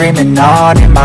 Dreaming on in my